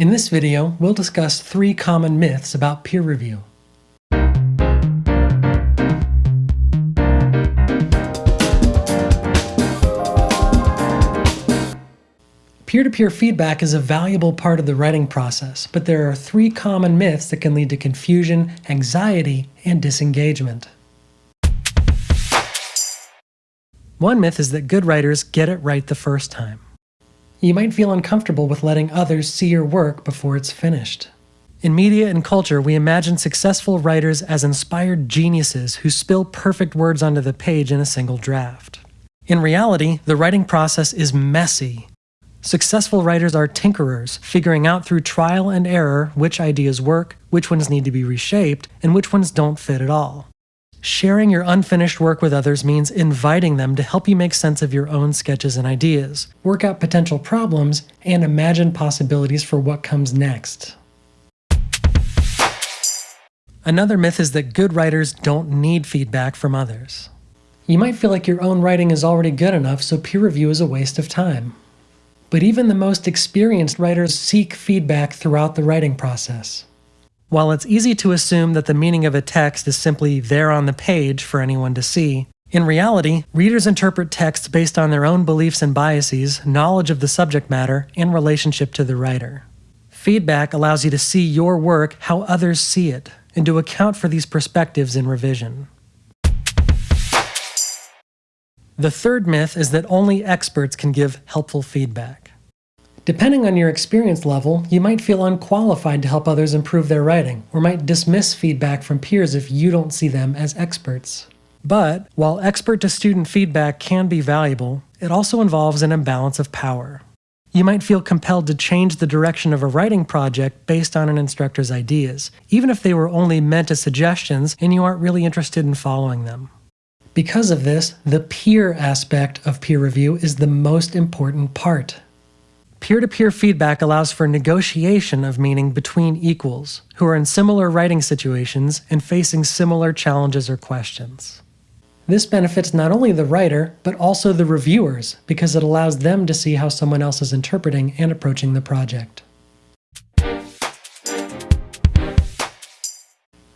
In this video, we'll discuss three common myths about peer review. Peer-to-peer feedback is a valuable part of the writing process, but there are three common myths that can lead to confusion, anxiety, and disengagement. One myth is that good writers get it right the first time. You might feel uncomfortable with letting others see your work before it's finished. In media and culture, we imagine successful writers as inspired geniuses who spill perfect words onto the page in a single draft. In reality, the writing process is messy Successful writers are tinkerers, figuring out through trial and error which ideas work, which ones need to be reshaped, and which ones don't fit at all. Sharing your unfinished work with others means inviting them to help you make sense of your own sketches and ideas, work out potential problems, and imagine possibilities for what comes next. Another myth is that good writers don't need feedback from others. You might feel like your own writing is already good enough, so peer review is a waste of time. But even the most experienced writers seek feedback throughout the writing process. While it's easy to assume that the meaning of a text is simply there on the page for anyone to see, in reality, readers interpret texts based on their own beliefs and biases, knowledge of the subject matter, and relationship to the writer. Feedback allows you to see your work how others see it, and to account for these perspectives in revision. The third myth is that only experts can give helpful feedback. Depending on your experience level, you might feel unqualified to help others improve their writing, or might dismiss feedback from peers if you don't see them as experts. But, while expert-to-student feedback can be valuable, it also involves an imbalance of power. You might feel compelled to change the direction of a writing project based on an instructor's ideas, even if they were only meant as suggestions and you aren't really interested in following them. Because of this, the peer aspect of peer review is the most important part. Peer-to-peer feedback allows for negotiation of meaning between equals, who are in similar writing situations and facing similar challenges or questions. This benefits not only the writer, but also the reviewers, because it allows them to see how someone else is interpreting and approaching the project.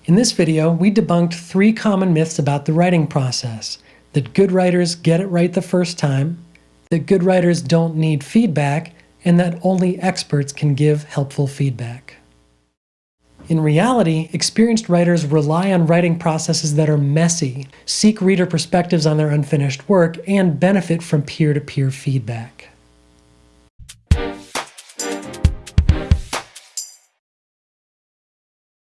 In this video, we debunked three common myths about the writing process. That good writers get it right the first time, that good writers don't need feedback, and that only experts can give helpful feedback. In reality, experienced writers rely on writing processes that are messy, seek reader perspectives on their unfinished work, and benefit from peer-to-peer -peer feedback.